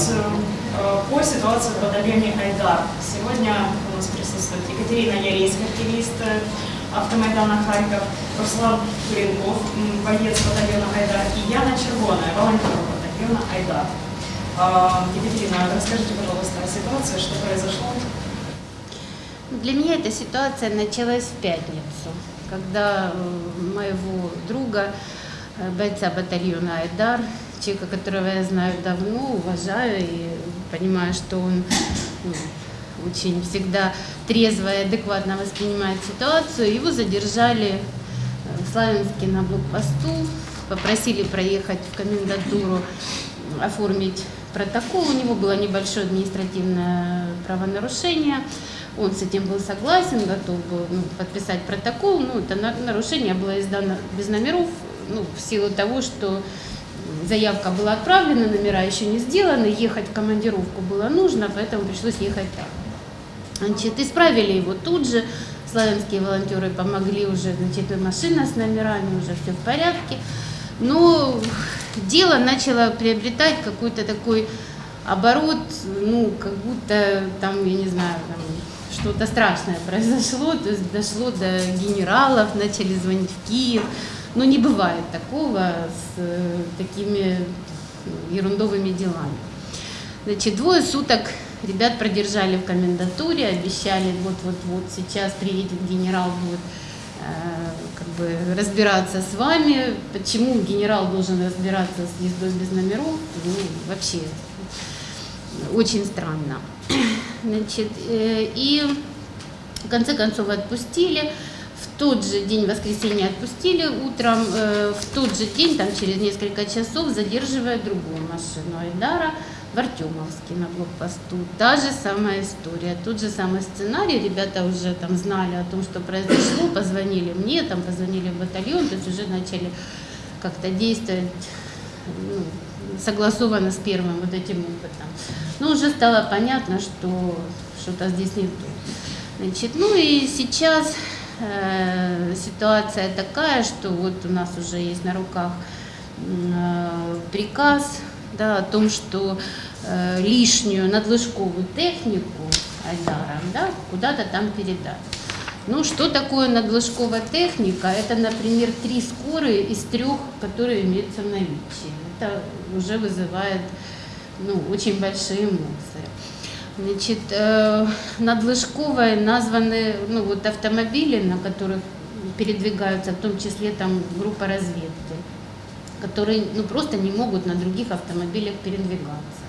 позицию э, по ситуации в батальоне «Айдар». Сегодня у нас присутствует Екатерина Ярейс, активист э, автомайдана Харьков, Руслан Туренков, боец батальона «Айдар» и Яна Червоная, волонтер батальона «Айдар». А, Екатерина, расскажите, пожалуйста, о ситуации, что произошло. Для меня эта ситуация началась в пятницу, когда э, моего друга, бойца батальона «Айдар», человека, которого я знаю давно, уважаю и понимаю, что он ну, очень всегда трезво и адекватно воспринимает ситуацию, его задержали в Славянске на блокпосту, попросили проехать в комендатуру, оформить протокол. У него было небольшое административное правонарушение. Он с этим был согласен, готов был ну, подписать протокол. Ну, это на- нарушение было издано без номеров, ну, в силу того, что заявка была отправлена, номера еще не сделаны, ехать в командировку было нужно, поэтому пришлось ехать так. Значит, исправили его тут же. Славянские волонтеры помогли уже, значит, и машина с номерами, уже все в порядке. Но дело начало приобретать какой-то такой оборот, ну, как будто там, я не знаю, там что-то страшное произошло, то есть дошло до генералов, начали звонить в Киев. Но не бывает такого с э, такими ну, ерундовыми делами. Значит, двое суток ребят продержали в комендатуре, обещали, вот-вот-вот сейчас приедет генерал, будет э, как бы разбираться с вами. Почему генерал должен разбираться с ездой без номеров? Ну, вообще, очень странно. Значит, э, и в конце концов отпустили. В тот же день воскресенья отпустили утром, э, в тот же день, там через несколько часов, задерживая другую машину Айдара в Артемовске на блокпосту. Та же самая история, тот же самый сценарий. Ребята уже там знали о том, что произошло, позвонили мне, там позвонили в батальон, то есть уже начали как-то действовать ну, согласованно с первым вот этим опытом. Но уже стало понятно, что что-то здесь не то. Значит, ну и сейчас ситуация такая, что вот у нас уже есть на руках э, приказ да, о том, что э, лишнюю надлыжковую технику Айдаром да, куда-то там передать. Ну, что такое надлыжковая техника? Это, например, три скорые из трех, которые имеются в наличии. Это уже вызывает ну, очень большие эмоции. Значит, э, надлыжковой названы ну, вот автомобили, на которых передвигаются, в том числе там группа разведки, которые ну, просто не могут на других автомобилях передвигаться.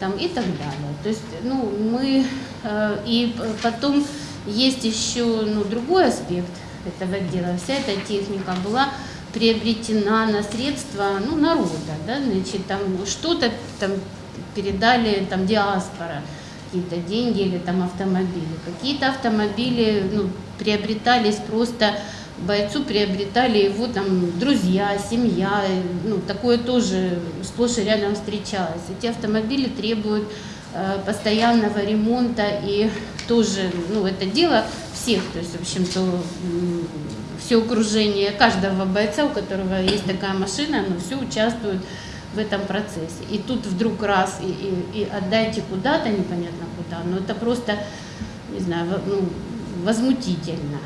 Там, и так далее. То есть, ну, мы э, и потом есть еще ну, другой аспект этого дела. Вся эта техника была приобретена на средства ну, народа, да, значит, там что-то там передали там диаспора, какие-то деньги или там автомобили. Какие-то автомобили ну, приобретались просто бойцу, приобретали его там друзья, семья, ну, такое тоже сплошь и рядом встречалось. Эти автомобили требуют э, постоянного ремонта и тоже, ну, это дело всех, то есть, в общем-то, все окружение каждого бойца, у которого есть такая машина, но все участвуют в этом процессе. И тут вдруг раз и, и, и отдайте куда-то, непонятно куда, но это просто, не знаю, ну, возмутительно.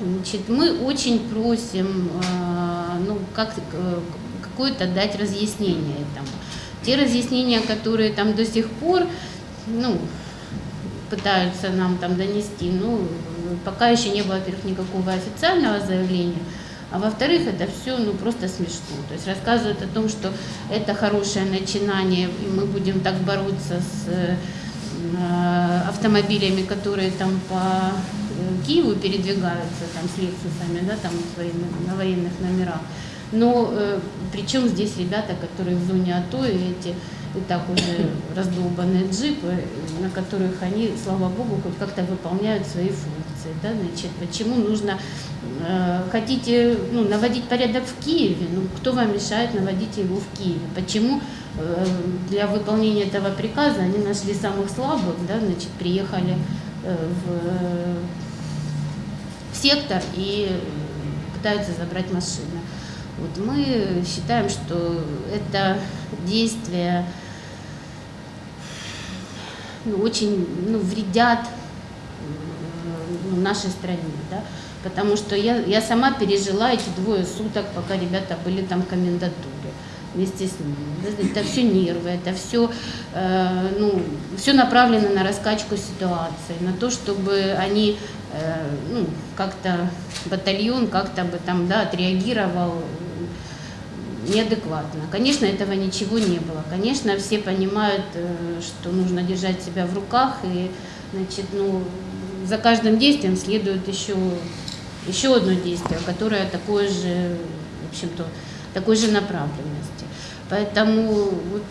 Значит, мы очень просим, э, ну, как, э, какое-то дать разъяснение этому. Те разъяснения, которые там до сих пор, ну, пытаются нам там донести, ну, пока еще не было, во-первых, никакого официального заявления, а во-вторых, это все ну, просто смешно. То есть рассказывают о том, что это хорошее начинание, и мы будем так бороться с э, автомобилями, которые там по э, Киеву передвигаются, там с лексусами, да, там на военных номерах. Но э, причем здесь ребята, которые в зоне АТО, и эти и так уже раздолбанные джипы, на которых они, слава богу, хоть как-то выполняют свои функции. Да? Значит, почему нужно, э, хотите ну, наводить порядок в Киеве, ну кто вам мешает наводить его в Киеве? Почему э, для выполнения этого приказа они нашли самых слабых, да, значит, приехали э, в, в сектор и пытаются забрать машины. Вот мы считаем, что это действие ну, очень ну, вредят ну, нашей стране, да, потому что я, я сама пережила эти двое суток, пока ребята были там в комендатуре вместе с ними. Это все нервы, это все, э, ну, все направлено на раскачку ситуации, на то, чтобы они, э, ну, как-то батальон как-то бы там, да, отреагировал неадекватно. Конечно, этого ничего не было. Конечно, все понимают, э, что нужно держать себя в руках, и, значит, ну, за каждым действием следует еще, еще одно действие, которое такое же, в общем-то, такой же направленности. Поэтому вот?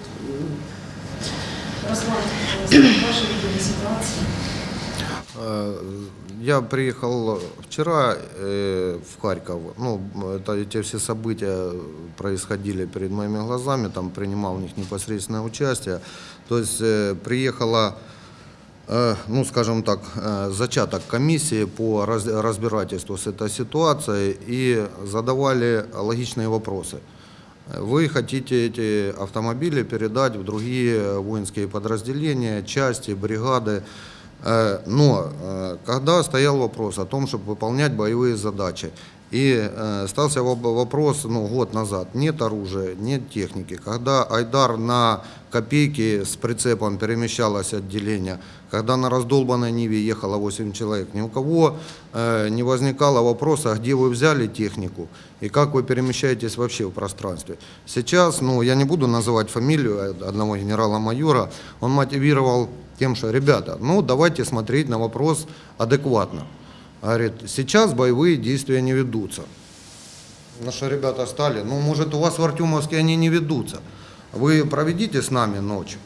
Э, Я приехал вчера э, в Харьков. Ну, это, эти все события происходили перед моими глазами, там принимал в них непосредственное участие. То есть э, приехала, ну, скажем так, э, зачаток комиссии по раз- разбирательству с этой ситуацией и задавали логичные вопросы. Вы хотите эти автомобили передать в другие воинские подразделения, части, бригады. Э, Но э, когда стоял вопрос о том, чтобы выполнять боевые задачи, и э, стався воп- вопрос ну, год назад, нет оружия, нет техники, когда Айдар на копейки с прицепом перемещалось отделение, когда на раздолбанной Ниве ехало 8 человек, ни у кого э, не возникало вопроса, а где вы взяли технику и как вы перемещаетесь вообще в пространстве. Сейчас, ну, я не буду называть фамилию одного генерала-майора, он мотивировал тем, что, ребята, ну, давайте смотреть на вопрос адекватно. Говорит, сейчас боевые действия не ведутся. Наши ребята стали, ну, может, у вас в Артемовске они не ведутся. Вы проведите с нами ночь.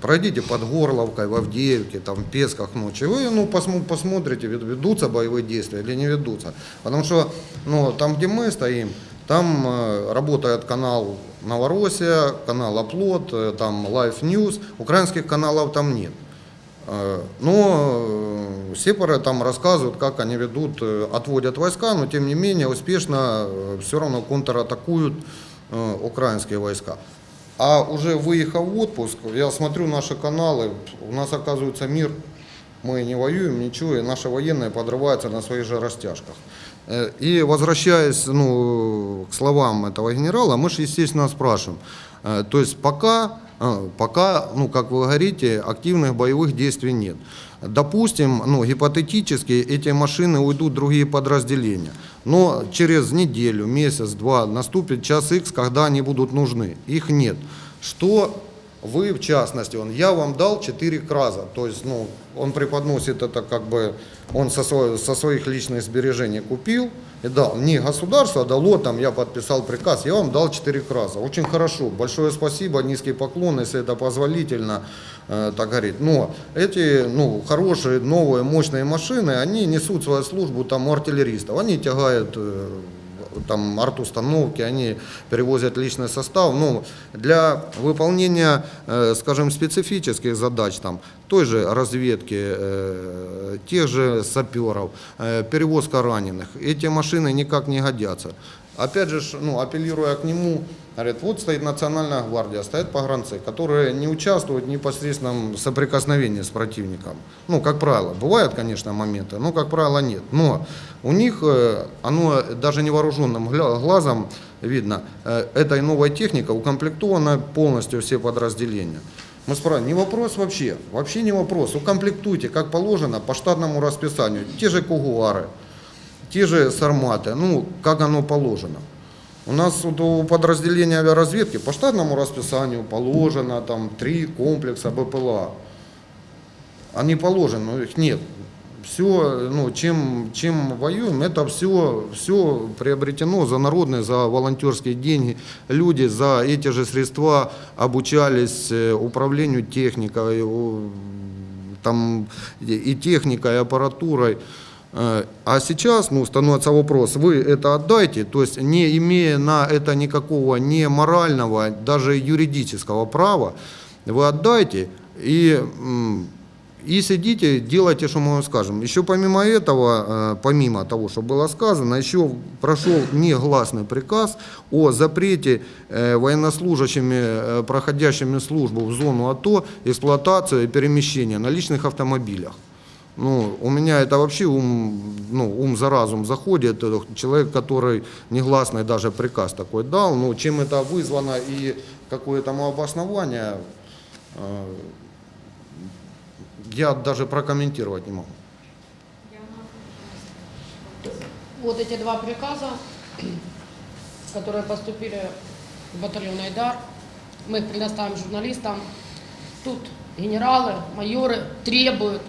Пройдите под Горловкой, в Авдеевке, там, в Песках ночью. Вы ну, посмо- посмотрите, вед- ведутся боевые действия или не ведутся. Потому что ну, там, где мы стоим, там э, работает канал Новороссия, канал Оплот, э, там Life News. Украинских каналов там нет. Э, Но сепары там рассказывают, как они ведут, э, отводят войска, но тем не менее успешно все равно контратакуют э, украинские войска. А уже выехав в отпуск, я смотрю наши каналы, у нас оказывается мир, мы не воюем, ничего, и наши военные подрываются на своих же растяжках. Э, И возвращаясь ну, к словам этого генерала, мы же, естественно, спрашиваем, э, то есть пока, э, пока, ну, как вы говорите, активных боевых действий нет. Допустим, ну, гипотетически эти машины уйдут в другие подразделения, но через неделю, месяц, два наступит час X, когда они будут нужны. Их нет. Что вы, в частности, он, я вам дал 4 краза, то есть, ну, он преподносит это как бы, он со, со своих личных сбережений купил и дал. Не государство дало, там, я подписал приказ, я вам дал 4 краза. Очень хорошо, большое спасибо, низкий поклон, если это позволительно, э, так говорить. Но эти, ну, хорошие, новые, мощные машины, они несут свою службу там у артиллеристов, они тягают э, там арт-установки, они перевозят личный состав. Ну, для выполнения, э, скажем, специфических задач, там, той же разведки, э, тех же саперов, э, перевозка раненых, эти машины никак не годятся. Опять же, ну, апеллируя к нему, говорит, вот стоит национальная гвардия, стоят погранцы, которые не участвуют в непосредственном соприкосновении с противником. Ну, как правило, бывают, конечно, моменты, но, как правило, нет. Но у них, э, оно даже невооруженным глазом видно, э, этой новой техникой укомплектовано полностью все подразделения. Мы спрашиваем, не вопрос вообще, вообще не вопрос, укомплектуйте, как положено, по штатному расписанию, те же кугуары, те же сарматы, ну, как оно положено. У нас у подразделения авиаразведки по штатному расписанию положено там три комплекса БПЛА. Они положены, но их нет. Все, ну, чем, чем воюем, это все, все приобретено за народные, за волонтерские деньги. Люди за эти же средства обучались э, управлению техникой, там, и техникой, и аппаратурой. А сейчас ну, становится вопрос, вы это отдайте, то есть не имея на это никакого ни морального, даже юридического права, вы отдайте, и и сидите, делайте, что мы вам скажем. Еще помимо этого, э, помимо того, что было сказано, еще прошел негласный приказ о запрете э, военнослужащими, э, проходящими службу в зону АТО, эксплуатацию и перемещение на личных автомобилях. Ну, у меня это вообще ум, ну, ум за разум заходит. Э, Человек, который негласный даже приказ такой дал, ну, чем это вызвано и какое тому обоснование, э, я даже прокомментировать не могу. Вот эти два приказа, которые поступили в батальон Айдар, мы их предоставим журналистам. Тут генералы, майоры требуют,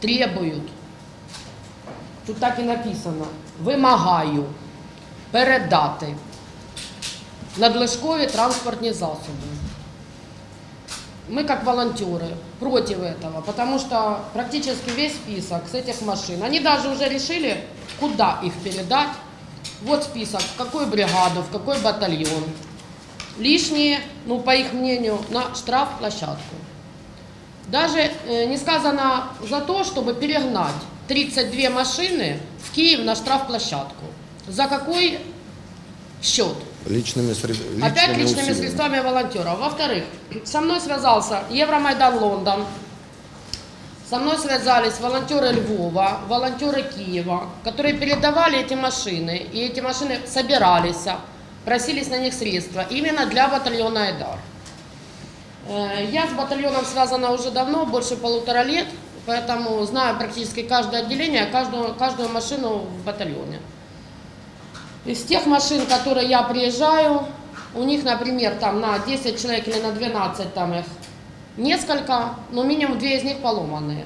требують. Тут так і написано. Вимагаю передати надлишкові транспортні засоби. Мы как волонтеры против этого, потому что практически весь список с этих машин, они даже уже решили, куда их передать. Вот список, в какую бригаду, в какой батальон. Лишние, ну по их мнению, на штрафплощадку. Даже э, не сказано за то, чтобы перегнать 32 машины в Киев на штрафплощадку. За какой счет? Личными, сред- Опять личными личными усилиями. средствами волонтеров. Во-вторых, со мной связался Евромайдан Лондон, со мной связались волонтеры Львова, волонтеры Киева, которые передавали эти машины, и эти машины собирались, просились на них средства именно для батальона Айдар. Э, Я с батальоном связана уже давно, больше полутора лет, поэтому знаю практически каждое отделение, каждую, каждую машину в батальоне. Из тех машин, которые я приезжаю, у них, например, там на 10 человек или на 12 там их несколько, но минимум две из них поломанные.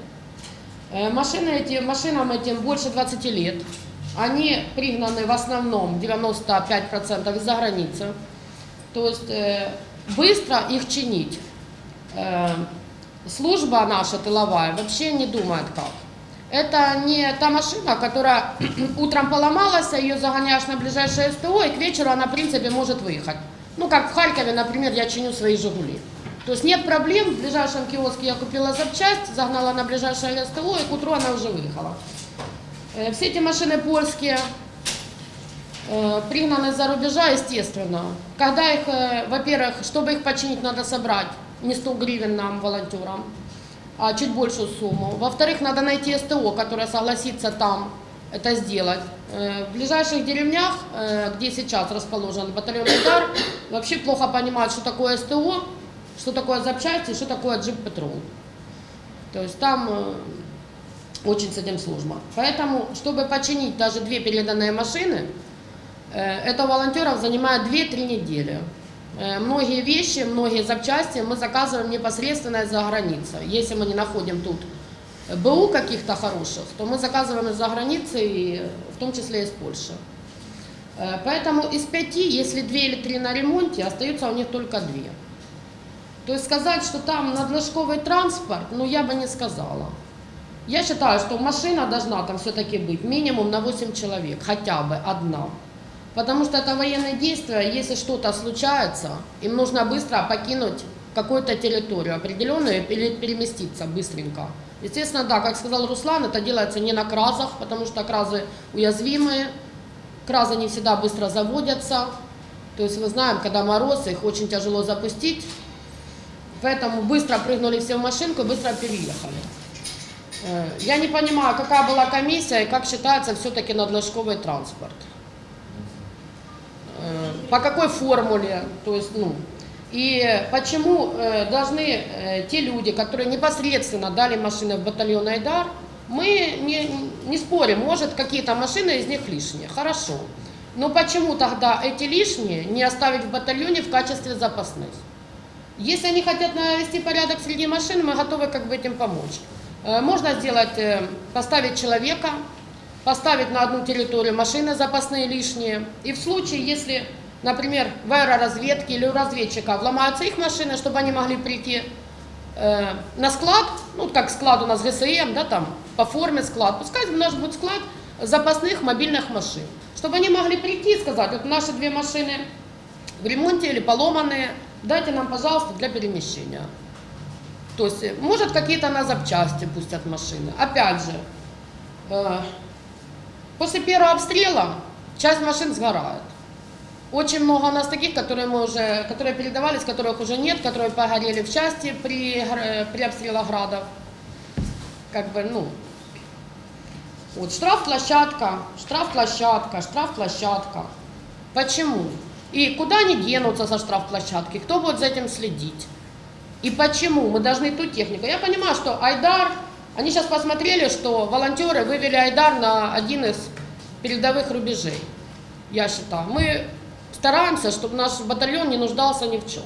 Э, Машины эти, машинам этим больше 20 лет. Они пригнаны в основном 95% из-за границы. То есть э, быстро их чинить. Э, служба наша тыловая вообще не думает как. Это не та машина, которая утром поломалась, а ее загоняешь на ближайшее СТО, и к вечеру она, в принципе, может выехать. Ну, как в Харькове, например, я чиню свои «Жигули». То есть нет проблем, в ближайшем киоске я купила запчасть, загнала на ближайшее СТО, и к утру она уже выехала. Э, Все эти машины польские, э, пригнаны за рубежа, естественно. Когда их, во-первых, чтобы их починить, надо собрать не 100 гривен нам, волонтерам, а чуть большую сумму. Во-вторых, надо найти СТО, которое согласится там это сделать. Э, В ближайших деревнях, э, где сейчас расположен батальон «Удар», вообще плохо понимают, что такое СТО, что такое запчасти, что такое джип-патрол. То есть там э, очень с этим сложно. Поэтому, чтобы починить даже две переданные машины, это у волонтеров занимает 2-3 недели. Э, Многие вещи, многие запчасти мы заказываем непосредственно из-за границы. Если мы не находим тут БУ каких-то хороших, то мы заказываем из-за границы, в том числе из Польши. Э, Поэтому из пяти, если две или три на ремонте, остаются у них только две. То есть сказать, что там надлишковый транспорт, ну я бы не сказала. Я считаю, что машина должна там все-таки быть минимум на 8 человек, хотя бы одна. Потому что это военные действия, если что-то случается, им нужно быстро покинуть какую-то территорию определенную или переместиться быстренько. Естественно, да, как сказал Руслан, это делается не на кразах, потому что кразы уязвимые, кразы не всегда быстро заводятся. То есть мы знаем, когда мороз, их очень тяжело запустить. Поэтому быстро прыгнули все в машинку и быстро переехали. Э, Я не понимаю, какая была комиссия и как считается все-таки надлишковый транспорт. По какой формуле, то есть, ну, и почему э, должны э, те люди, которые непосредственно дали машины в батальон Айдар, мы не, не спорим, может какие-то машины из них лишние, хорошо. Но почему тогда эти лишние не оставить в батальоне в качестве запасных? Если они хотят навести порядок среди машин, мы готовы как бы этим помочь. Э, Можно сделать, э, поставить человека, поставить на одну территорию машины запасные лишние. И в случае, если, например, в аэроразведке или у разведчика вломаются их машины, чтобы они могли прийти э, на склад, ну как склад у нас ГСМ, да, там по форме склад, пускай у нас будет склад запасных мобильных машин, чтобы они могли прийти и сказать, вот наши две машины в ремонте или поломанные, дайте нам, пожалуйста, для перемещения. То есть, э, может, какие-то на запчасти пустят машины. Опять же, э, после первого обстрела часть машин сгорает. Очень много у нас таких, которые мы уже, которые передавались, которых уже нет, которые погорели в части при, гр- при обстрелах градов. Как бы, ну, вот штраф-площадка, штраф-площадка, штраф-площадка. Почему? И куда они денутся со штраф-площадки? Кто будет за этим следить? И почему мы должны ту технику? Я понимаю, что Айдар, они сейчас посмотрели, что волонтеры вывели Айдар на один из передовых рубежей. Я считаю, мы стараемся, чтобы наш батальон не нуждался ни в чем.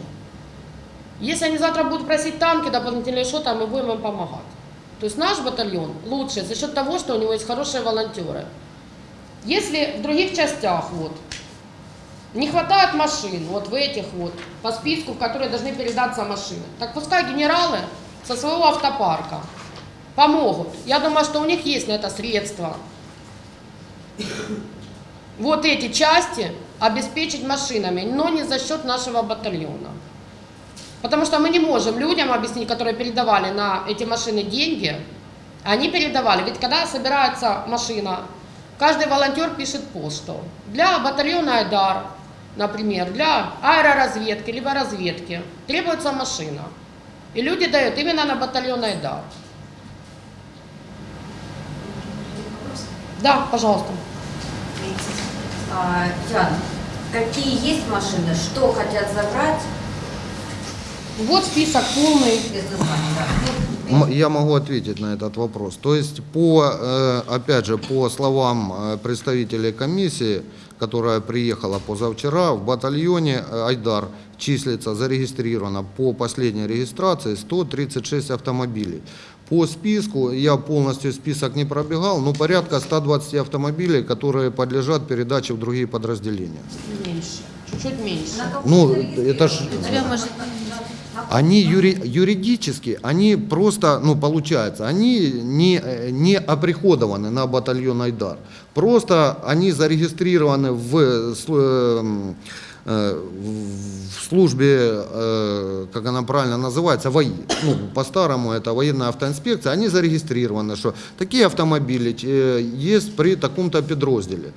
Если они завтра будут просить танки дополнительные что-то, мы будем им помогать. То есть наш батальон лучше за счет того, что у него есть хорошие волонтеры. Если в других частях вот, не хватает машин, вот в этих вот, по списку, в которые должны передаться машины, так пускай генералы со своего автопарка помогут. Я думаю, что у них есть на это средства. Вот эти части обеспечить машинами, но не за счет нашего батальона. Потому что мы не можем людям объяснить, которые передавали на эти машины деньги, они передавали. Ведь когда собирается машина, каждый волонтер пишет посту. Для батальона Айдар, например, для аэроразведки, либо разведки требуется машина. И люди дают именно на батальон Айдар. Да, пожалуйста. А, Ян, какие есть машины, что хотят забрать Вот список полный. Я могу ответить на этот вопрос. То есть, по, э, опять же, по словам э, представителей комиссии, которая приехала позавчера, в батальоне э, Айдар числится зарегистрировано по последней регистрации 136 автомобилей. По списку, я полностью список не пробегал, но порядка 120 автомобилей, которые подлежат передаче в другие подразделения. Меньше, чуть-чуть меньше. Ну, это ж- Они юри- юридически, они просто, ну, получается, они не, не оприходованы на батальон Айдар. Просто они зарегистрированы в, э, в службе, э, как она правильно называется, ВАИ. Ну, по-старому это военная автоинспекция. Они зарегистрированы, что такие автомобили э, есть при таком-то подразделе.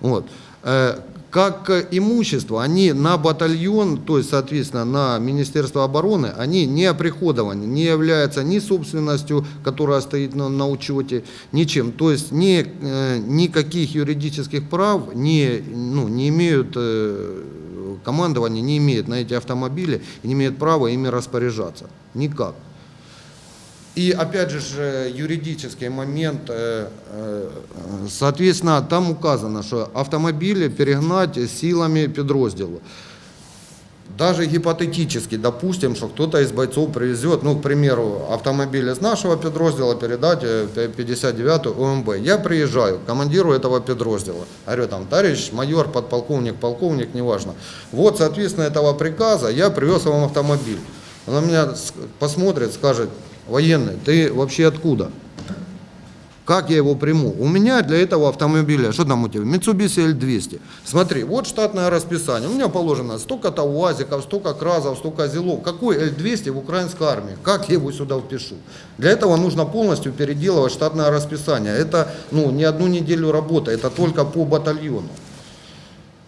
Вот. Э, Как э, имущество, они на батальон, то есть, соответственно, на Министерство обороны, они не оприходованы, не являются ни собственностью, которая стоит на, на учете, ничем. То есть ни, э, никаких юридических прав не, ну, не имеют, э, командование не имеет на эти автомобили и не имеет права ими распоряжаться. Никак. И опять же юридический момент, э, э, соответственно, там указано, что автомобили перегнать силами подроздела. Даже гипотетически, допустим, что кто-то из бойцов привезет, ну, к примеру, автомобиль из нашего подроздела передать э, 59 ОМБ. Я приезжаю командиру этого подроздела. Говорю, там, товарищ майор, подполковник, полковник, неважно. Вот, соответственно, этого приказа я привез вам автомобиль. Он на меня посмотрит, скажет, военный, ты вообще откуда? Как я его приму? У меня для этого автомобиля, что там у тебя, Mitsubishi L200. Смотри, вот штатное расписание. У меня положено столько-то УАЗиков, столько КРАЗов, столько ЗИЛов. Какой L200 в украинской армии? Как я его сюда впишу? Для этого нужно полностью переделывать штатное расписание. Это ну, не одну неделю работы, это только по батальону.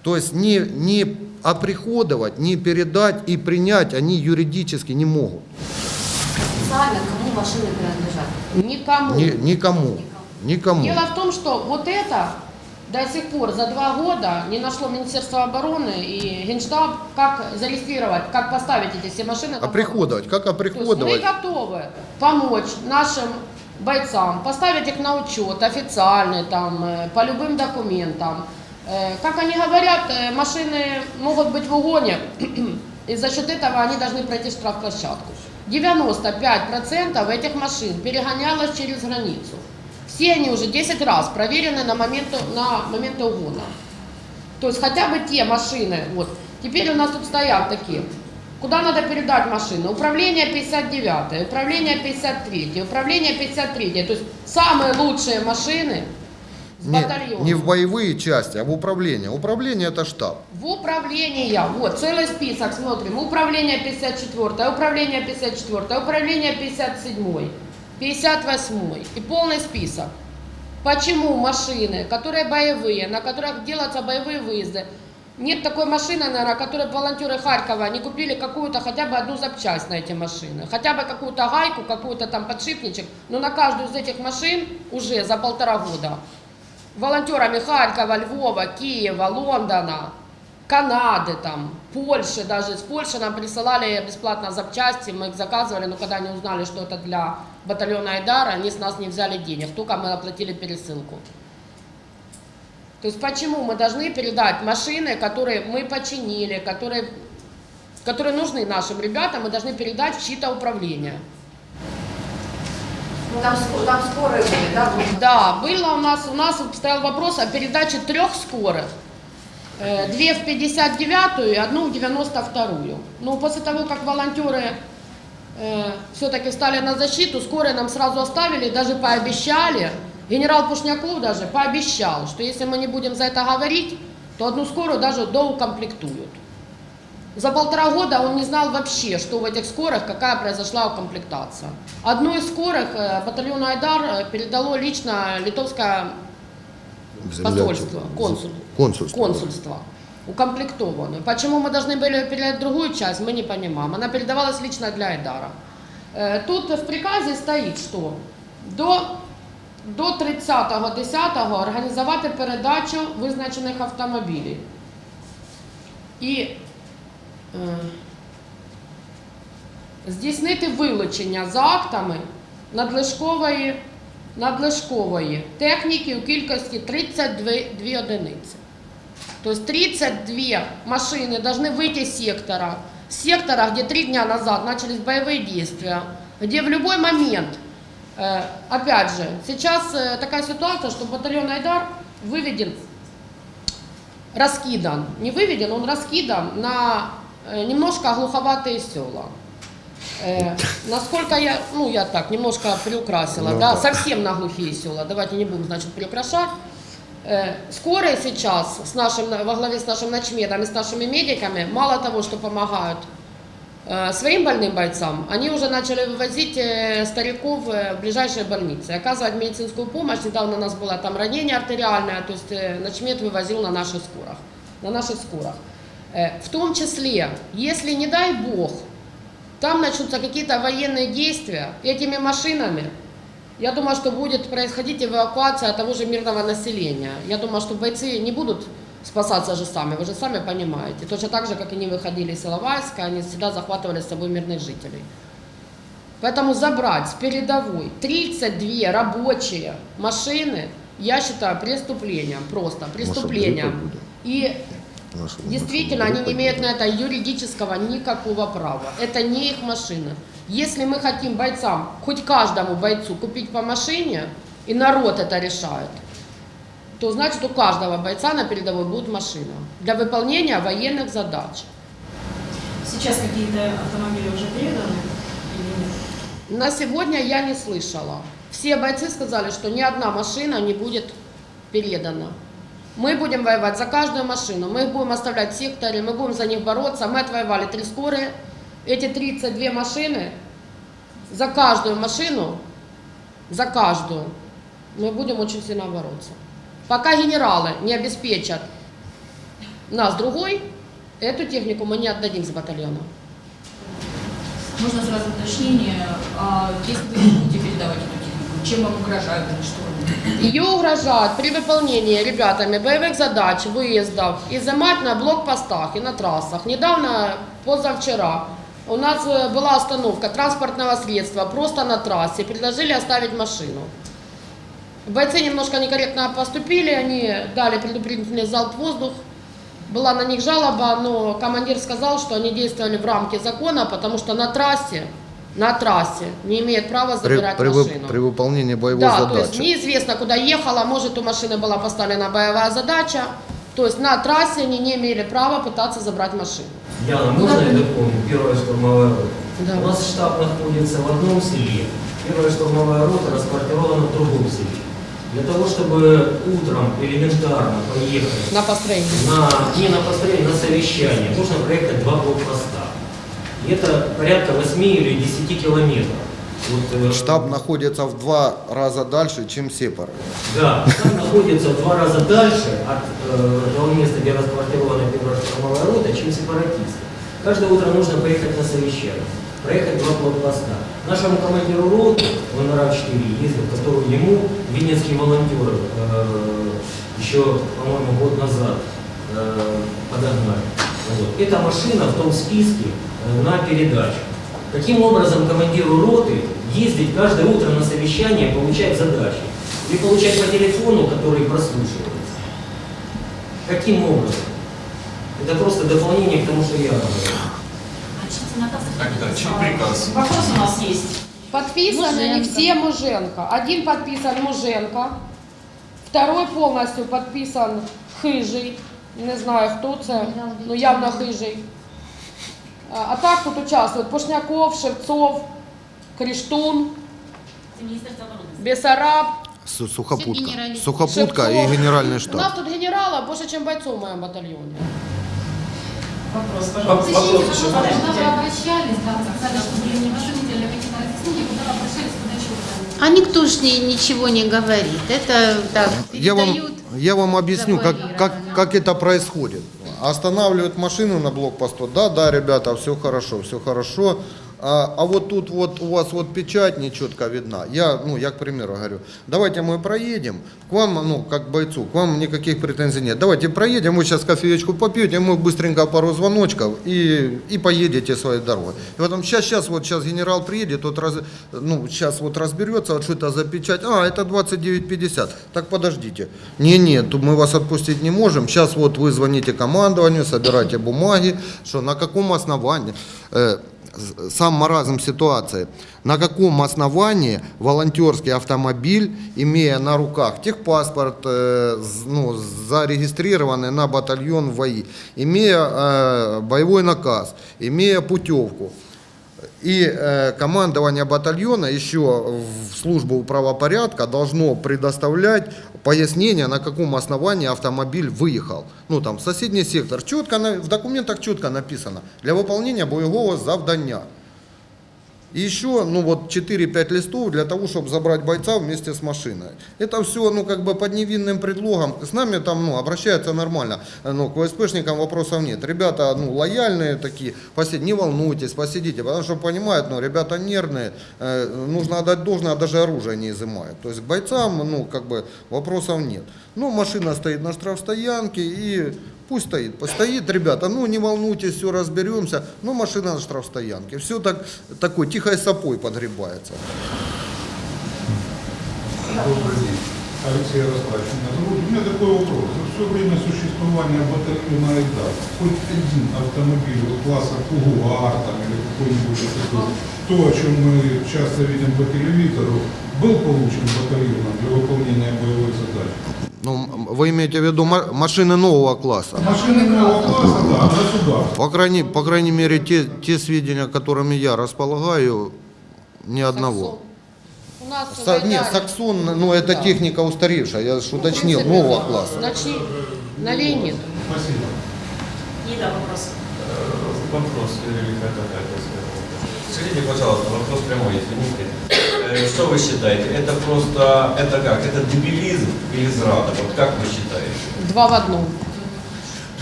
То есть не, не оприходовать, не передать и принять они юридически не могут. Официально кому машины принадлежат? Никому. Ни- никому. Никому. Дело в том, что вот это до сих пор за два года не нашло Министерство обороны и Генштаб, как зарегистрировать, как поставить эти все машины. Оприходовать. Как То есть мы оприходовать? готовы помочь нашим бойцам, поставить их на учет официальный, там, э, по любым документам. Э, Как они говорят, э, машины могут быть в угоне, и за счет этого они должны пройти штрафплощадку. 95% этих машин перегонялось через границу. Все они уже 10 раз проверены на момент, на момент угона. То есть хотя бы те машины, вот, теперь у нас тут стоят такие, куда надо передать машины? Управление 59, управление 53, управление 53, то есть самые лучшие машины Не, не в боевые части, а в управление. Управление это штаб. В управление, вот, целый список, смотрим. Управление 54, управление 54, управление 57, 58 и полный список. Почему машины, которые боевые, на которых делаются боевые выезды, нет такой машины, наверное, которой волонтеры Харькова не купили какую-то хотя бы одну запчасть на эти машины, хотя бы какую-то гайку, какую-то там подшипничек, но на каждую из этих машин уже за полтора года волонтерами Харькова, Львова, Киева, Лондона, Канады, там, Польши, даже из Польши нам присылали бесплатно запчасти, мы их заказывали, но когда они узнали, что это для батальона Айдара, они с нас не взяли денег, только мы оплатили пересылку. То есть почему мы должны передать машины, которые мы починили, которые, которые нужны нашим ребятам, мы должны передать в чьи-то управления. Ну, там, там скорые были, да? Да, было у нас, у нас стоял вопрос о передаче трех скорых. Э, Две в 59-ю и одну в 92-ю. Но после того, как волонтеры все-таки стали на защиту, скорые нам сразу оставили, даже пообещали, генерал Пушняков даже пообещал, что если мы не будем за это говорить, то одну скорую даже доукомплектуют. За полтора года он не знал вообще, что в этих скорых, какая произошла укомплектация. Одну из скорых э, батальону Айдар э, передало лично литовское посольство, консул, Консульство. консульство, укомплектованную. Почему мы должны были передать другую часть, мы не понимаем. Она передавалась лично для Айдара. Э, Тут в приказе стоит, що до, до 30.10 організувати передачу визначених автомобілів. І е, здійснити вилучення за актами надлишкової, надлишкової техніки у кількості 32 дві одиниці. То есть 32 машины должны выйти из сектора. С сектора, где три дня назад начались боевые действия, где в любой момент, э, опять же, сейчас э, такая ситуация, что батальон Айдар выведен, раскидан, не выведен, он раскидан на э, немножко глуховатые села. Э, насколько я, ну я так, немножко приукрасила, Ну да, да. совсем на глухие села, давайте не будем, значит, приукрашать. Э, Скорые сейчас с нашим, во главе с нашим начмедом и с нашими медиками, мало того, что помогают э, своим больным бойцам, они уже начали вывозить э, стариков э, в ближайшие больницы, оказывать медицинскую помощь. Недавно у нас было там ранение артериальное, то есть э, начмед вывозил на наших скорах. На наших скорах. Э, В том числе, если, не дай бог, там начнутся какие-то военные действия этими машинами, я думаю, что будет происходить эвакуация того же мирного населения. Я думаю, что бойцы не будут спасаться же сами, вы же сами понимаете. Точно так же, как они выходили из Иловайска, они всегда захватывали с собой мирных жителей. Поэтому забрать с передовой 32 рабочие машины, я считаю преступлением, просто преступлением. И Наша Действительно, наша они не имеют на это юридического никакого права. Это не их машина. Если мы хотим бойцам, хоть каждому бойцу купить по машине, и народ это решает, то значит у каждого бойца на передовой будет машина для выполнения военных задач. Сейчас какие-то автомобили уже переданы или нет? На сегодня я не слышала. Все бойцы сказали, что ни одна машина не будет передана. Мы будем воевать за каждую машину, мы их будем оставлять в секторе, мы будем за них бороться. Мы отвоевали три скорые. Эти 32 машины, за каждую машину, за каждую, мы будем очень сильно бороться. Пока генералы не обеспечат нас другой, эту технику мы не отдадим с батальона. Можно сразу уточнение, а если вы не будете передавать эту чем вам угрожают или что? Ее угрожают при выполнении ребятами боевых задач, выездов, изымать на блокпостах и на трассах. Недавно, позавчера, у нас э, была остановка транспортного средства просто на трассе, предложили оставить машину. Бойцы немножко некорректно поступили, они дали предупредительный залп воздух. Была на них жалоба, но командир сказал, что они действовали в рамке закона, потому что на трассе, на трассе не имеет права При, забирать при вы- машину. при выполнении боевой Да, то есть задачи. неизвестно, куда ехала, может у машины была поставлена боевая задача, то есть на трассе они не имели права пытаться забрать машину. Яна, можно я дополню? Первая штурмовая рота. Да. У нас штаб находится в одном селе. Первая штурмовая рота расквартирована в другом селе. Для того, чтобы утром элементарно поехать На построение. на, не на построение, на совещание, нужно проехать два блокпоста. Это порядка 8 или 10 километров. Вот, э, Штаб находится в два раза дальше, чем Сепар. Да, штаб находится в два раза дальше от э, того места, где расквартирована первая штурмовая рота, чем сепаратисты. Каждое утро нужно поехать на совещание, проехать два блокпоста. Нашему командиру роты, он на РАВ-4 ездил, которую ему венецкие волонтеры э, еще, по-моему, год назад э, подогнали. Вот. Эта машина в том списке э, на передачу. Каким образом командиру роты ездить каждое утро на совещание, получать задачи? Или получать по телефону, который прослушивается? Каким образом? Это просто дополнение к тому, что я говорю. Тогда чей приказ? Вопрос у нас есть. Подписаны Муженко. все Муженко. Один подписан Муженко, второй полностью подписан Хижий. Не знаю, хто це, ну явно Хижий. А а так тут участвують Пошняков, Шевцов, Кріштун, Бесараб. Су- Сухопутка. генерали. Сухопутка и Шевцов. генеральный У нас штаб. тут генерала більше, ніж бойців в моєму батальйоні. Вопрос, пожалуйста. Вопрос еще. Куда вы Подождите. обращались, да, сказали, что были невразумительные какие-то разъяснения, куда вы обращались, куда чего там? а никто ж ни- ничего не говорит. Это так, Я вам, я вам объясню, как, как, как это происходит. Останавливают машину на блокпосту. Да, да, ребята, все хорошо, все хорошо. А, а вот тут вот у вас вот печать нечетко видна. Я, ну, я, к примеру, говорю, давайте мы проедем, к вам, ну, как бойцу, к вам никаких претензий нет. Давайте проедем, вы сейчас кофеечку попьете, мы быстренько пару звоночков и, и поедете своей дорогой. И потом, сейчас, сейчас, вот сейчас генерал приедет, вот раз, ну, сейчас вот разберется, вот что это за печать, а, это 2950, так подождите. Не, нет, мы вас отпустить не можем, сейчас вот вы звоните командованию, собирайте бумаги, что на каком основании, э, сам маразм ситуации, на каком основании волонтерский автомобиль, имея на руках техпаспорт, э, ну, зарегистрированный на батальон ВАИ, имея э, боевой наказ, имея путевку, и э, командование батальона еще в службу правопорядка должно предоставлять пояснение, на каком основании автомобиль выехал. Ну там соседний сектор. Четко в документах четко написано для выполнения боевого завдання. И еще, ну вот 4-5 листов для того, чтобы забрать бойца вместе с машиной. Это все, ну как бы под невинным предлогом. С нами там, ну, обращаются нормально. Ну, к ВСПшникам вопросов нет. Ребята, ну, лояльные такие. Посидите, не волнуйтесь, посидите. Потому что понимают, ну, ребята нервные. э, нужно отдать должное, даже оружие не изымают. То есть к бойцам, ну, как бы вопросов нет. Ну, машина стоит на штрафстоянке и Пусть стоит. Постоит, ребята, ну не волнуйтесь, все разберемся. Ну, машина на штрафстоянке. Все так, такой тихой сапой подгребается. Добрый день. Алексей Ростович. У меня такой вопрос. За все время существования батальона «Айдар» хоть один автомобиль класса Кугуар там, или какой-нибудь такой, то, о чем мы часто видим по телевизору, был получен батальоном для выполнения боевой задачи? Ну, вы имеете в виду ма- машины нового класса? Машины нового класса, да, государство. По крайней, по крайней мере, те, те сведения, которыми я располагаю, ни одного. У нас Са- нет, Саксон, ну это техника устаревшая, я ж уточнил, нового класса. Значит, новей нет. Спасибо. Нида, вопрос. Вопрос, или как это сказать? Скажите, пожалуйста, вопрос прямой, извините. Э, Что вы считаете? Это просто, это как? Это дебилизм или зрада? Вот как вы считаете? Два в одном.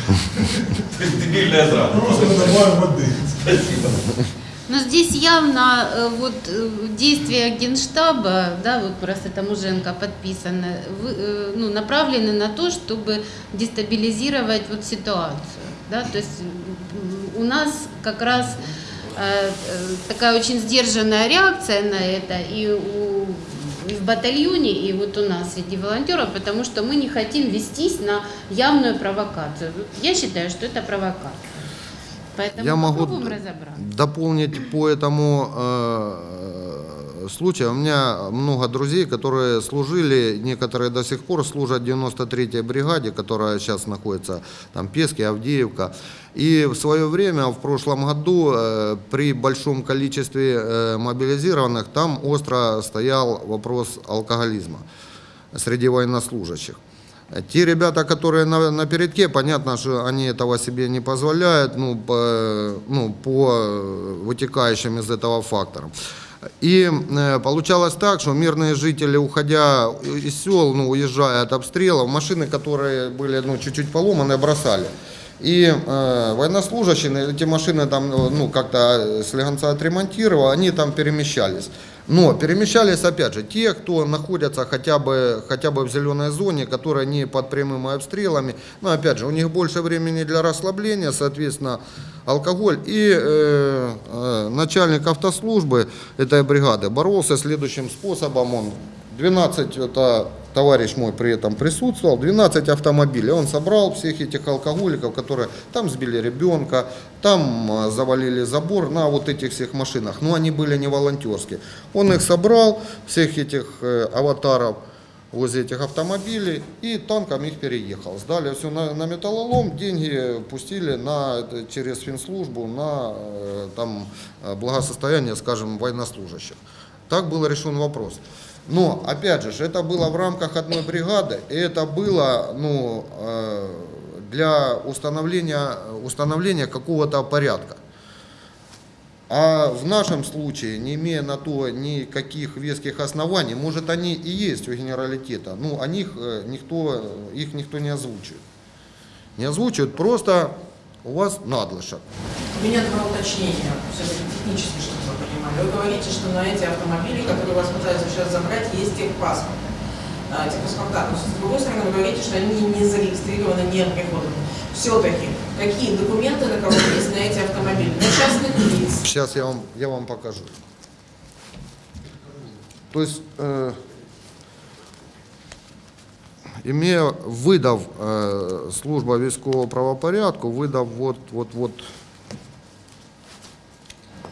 То есть дебильная зрада. Просто добавим воды. Спасибо. Но здесь явно э, вот э, действия Генштаба, да, вот просто это Муженко подписано, вы- ну, направлены на то, чтобы дестабилизировать вот ситуацию, да, то есть у нас как раз такая очень сдержанная реакция на это и у и в батальоне, и вот у нас среди волонтеров, потому что мы не хотим вестись на явную провокацию. Я считаю, что это провокация. Поэтому Я могу дополнить по этому случаю. У меня много друзей, которые служили, некоторые до сих пор служат в 93-й бригаде, которая сейчас находится там Пески, Авдеевка. И в свое время, в прошлом году, э, при большом количестве э, мобилизированных, там остро стоял вопрос алкоголизма. среди военнослужащих. Те ребята, которые на, на передке, понятно, что они этого себе не позволяют, ну, по, ну, по вытекающим из этого факторам. И э, получалось так, что мирные жители, уходя из сел, ну, уезжая от обстрелов, машины, которые были ну, чуть-чуть поломаны, бросали. И э, военнослужащие, эти машины там, ну, как-то слегонца отремонтировал, они там перемещались. Но перемещались, опять же, те, кто находятся хотя бы, хотя бы в зеленой зоне, которая не под прямыми обстрелами. Но, опять же, у них больше времени для расслабления, соответственно, алкоголь. И э, э, начальник автослужбы этой бригады боролся следующим способом. Он 12, это товарищ мой при этом присутствовал, 12 автомобилей. Он собрал всех этих алкоголиков, которые там сбили ребенка, там э, завалили забор на вот этих всех машинах. Но они были не волонтерские. Он их собрал, всех этих э, аватаров, возле этих автомобилей и танком их переехал. Сдали все на, на металлолом, деньги пустили на, через финслужбу на э, там, э, благосостояние, скажем, военнослужащих. Так был решен вопрос. Но, опять же, это было в рамках одной бригады, и это было ну, э, для установления, установления какого-то порядка. А в нашем случае, не имея на то никаких веских оснований, может они и есть у генералитета, ну о них э, никто, их никто не озвучивает. Не озвучивают, просто у вас надлыша. У меня два уточнения, все-таки технически, чтобы вы говорите, что на эти автомобили, которые вас пытаются сейчас забрать, есть техпаспорт. А, техпаспорта. Но с другой стороны, вы говорите, что они не зарегистрированы, не приходят. Все-таки, какие документы на кого есть на эти автомобили? На частных лиц, Сейчас я вам, я вам покажу. То есть, э, имея, видав е, служба військового правопорядку, видав вот, вот, вот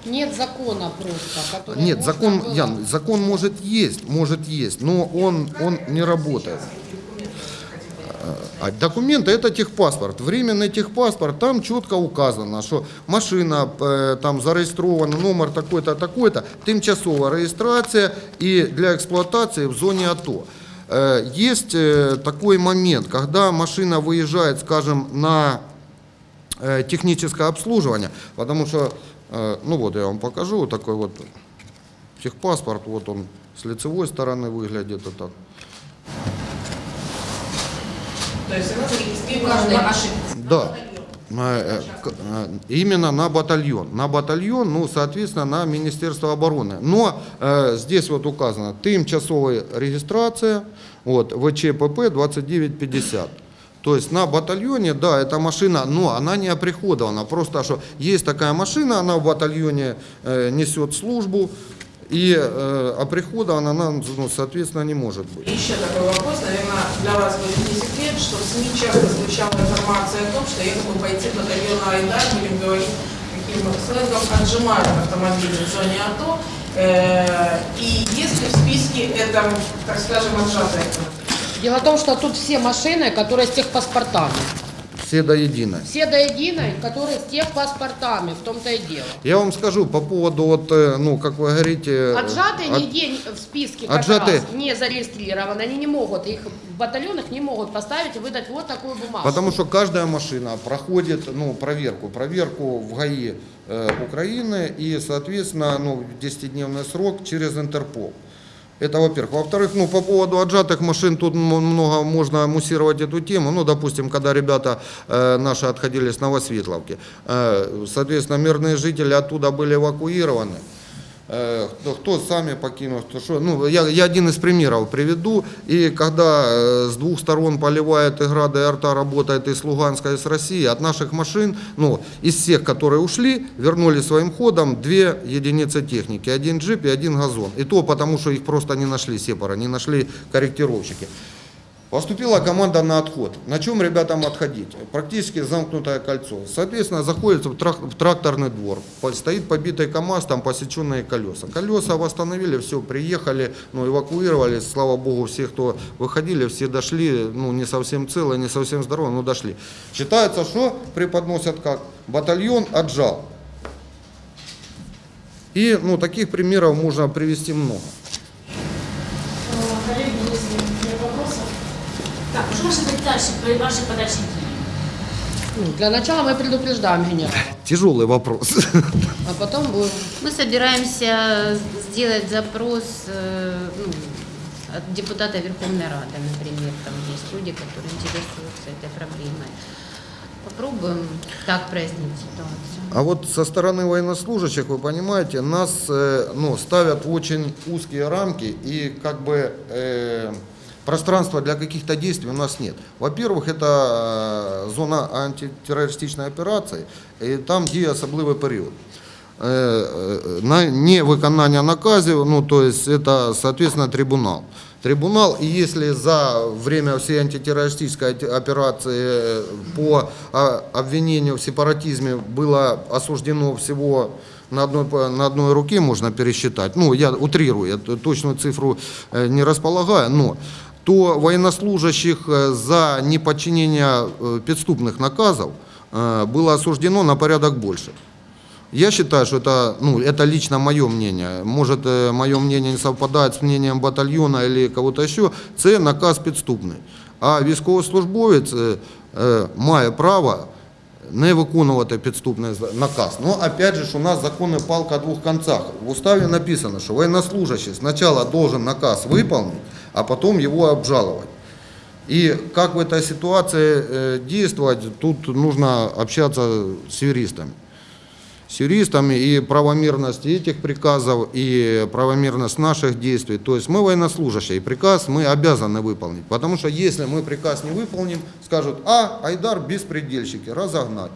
Нет закона просто, который Нет, можно закон, было- Ян, закон может есть, может есть, но он, он не работает. А документы это техпаспорт. Временный техпаспорт, там четко указано, что машина э, там зареєстрована, номер такой-то, такой-то, тимчасова реєстрація и для эксплуатации в зоне АТО. Э, Есть э, такой момент, когда машина выезжает, скажем, на э, техническое обслуживание, потому что, э, ну вот я вам покажу, вот такой вот техпаспорт, вот он с лицевой стороны выглядит вот так. то есть она зарегистрирована на. Да. Э, э, э, Именно на батальон. На батальон, ну, соответственно, на Министерство обороны. Но э, здесь вот указано тимчасовая регистрация, вот, ВЧПП 2950. То есть на батальоне, да, эта машина, но она не оприходована. Просто что есть такая машина, она в батальоне э, несет службу, и э, оприходована она, ну, соответственно, не может быть. Еще такой вопрос, наверное, для вас будет не секрет, что в СМИ часто звучала информация о том, что якобы бойцы батальона Айдар, будем говорить таким сленгом, отжимают автомобили в зоне АТО. Э, И есть ли в списке это, так скажем, отжатые автомобили? Дело в том, что тут все машины, которые с техпаспортами. Все до единой. Все до единой, которые с техпаспортами, в том-то и дело. Я вам скажу по поводу, вот, э, ну, как вы говорите... Отжатые от- нигде в списке как Отжатые. раз не зарегистрированы, они не могут, их в батальонах не могут поставить и выдать вот такую бумагу. Потому что каждая машина проходит ну, проверку. Проверку в ГАИ э, Украины и, соответственно, ну, 10-дневный срок через Интерпол. Это во-первых. Во-вторых, ну, по поводу отжатых машин, тут много можно муссировать эту тему. Ну, допустим, когда ребята э, наши отходили с Новосветловки, э, соответственно, мирные жители оттуда были эвакуированы. Э, Кто, сами покинул, кто что. Ну, я, я один из примеров приведу. И когда э, с двух сторон поливает и града, и арта работает и с Луганска, и с России, от наших машин, ну, из всех, которые ушли, вернули своим ходом две единицы техники. Один джип и один газон. И то потому, что их просто не нашли сепара, не нашли корректировщики. Поступила команда на отход. На чем ребятам отходить? Практически замкнутое кольцо. Соответственно, заходит в, трак- в тракторный двор. Стоит побитый КАМАЗ, там посеченные колеса. Колеса восстановили, все, приехали, ну, эвакуировали. Слава богу, все, кто выходили, все дошли, ну, не совсем целые, не совсем здоровые, но дошли. Считается, что преподносят как? Батальон отжал. И, ну, таких примеров можно привести много. Коллеги, если нет вопросов, Так, що ваші дальше, ваші подальші дії? Ну, Для начала мы предупреждаем генерала, Тяжелый вопрос. а потом будем... Мы собираемся сделать запрос э, ну, от депутата Верховной Рады, например. Там есть люди, которые интересуются этой проблемой. Попробуем так прояснить ситуацию. А вот со стороны военнослужащих, вы понимаете, нас э, ну, ставят в очень узкие рамки и как бы э, пространства для каких-то действий у нас нет. Во-первых, это э, зона антитеррористичной операции, и там діє особливий період. Э, э, На невиконання наказів, ну то есть это, соответственно, трибунал. Трибунал, и если за время всей антитеррористической оте- операции э, по а, обвинению в сепаратизме было осуждено всего на одной, по- на одной руке, можно пересчитать, ну я утрирую, я т- точную цифру э, не располагаю, но то военнослужащих э, за неподчинение э, подступных наказов э, было осуждено на порядок больше. Я считаю, что это, ну, это лично мое мнение. Может, э, мое мнение не совпадает с мнением батальона или кого-то еще. Це наказ підступний. А військовослужбовець е, е, має право не виконувати підступний за- наказ. Но опять же, ж, у нас законная палка о двух концах. В уставе написано, что военнослужащий сначала должен наказ выполнить, а потом его обжаловать. И как в этой ситуации э, действовать, тут нужно общаться с юристами. С юристами и правомерность этих приказов, и правомерность наших действий. То есть мы военнослужащие, и приказ мы обязаны выполнить. Потому что если мы приказ не выполним, скажут, а, Айдар беспредельщики, разогнать.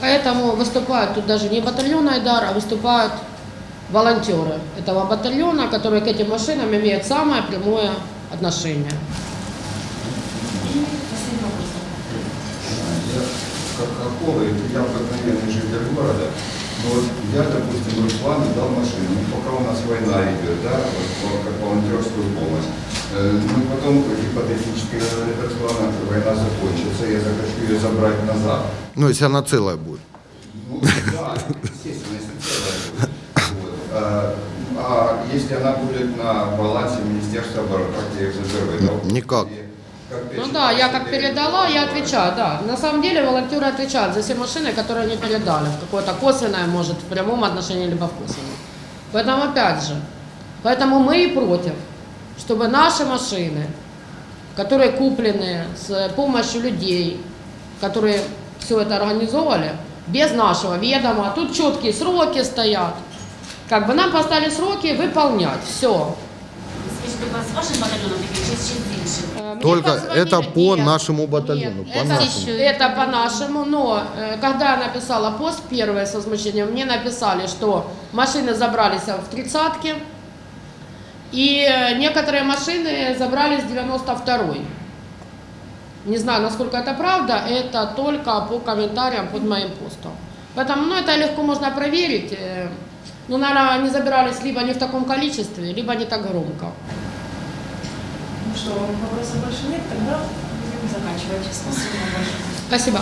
Поэтому выступают тут даже не батальон Айдар, а выступают волонтеры этого батальона, которые к этим машинам имеют самое прямое отношение. Я как Хохолы, я обыкновенный житель города, но вот я, допустим, Руслану дал машину, ну, пока у нас война идет, да, вот, по- как волонтерскую помощь. Э, Ну, потом гипотетически Руслана, война закончится, я захочу ее забрать назад. Ну, если она целая будет. Ну, да, естественно, если целая будет. Вот. А, а если она будет на балансе Министерства обороны, как я их? Это Никак. Ну да, я как передала, я отвечаю, да. На самом деле волонтеры отвечают за все машины, которые они передали, в какое-то косвенное, может, в прямом отношении, либо в косвенном. Поэтому опять же, поэтому мы и против, чтобы наши машины, которые куплены с помощью людей, которые все это организовали, без нашего ведома, а тут четкие сроки стоят, как бы нам поставили сроки выполнять, все. З іншим? Только это по нашему батальону. по Это, нашему. это по-нашему, но э, когда я написала пост первое с возмущением, мне написали, что машины забрались в тридцатке, и э, некоторые машины забрались в 92-й. Не знаю, насколько это правда, это только по комментариям под моим постом. Поэтому, ну, это легко можно проверить. Ну, наверное, они забирались либо не в таком количестве, либо не так громко. Ну что, вопросов больше нет, тогда будем заканчивать. Спасибо большое. Спасибо.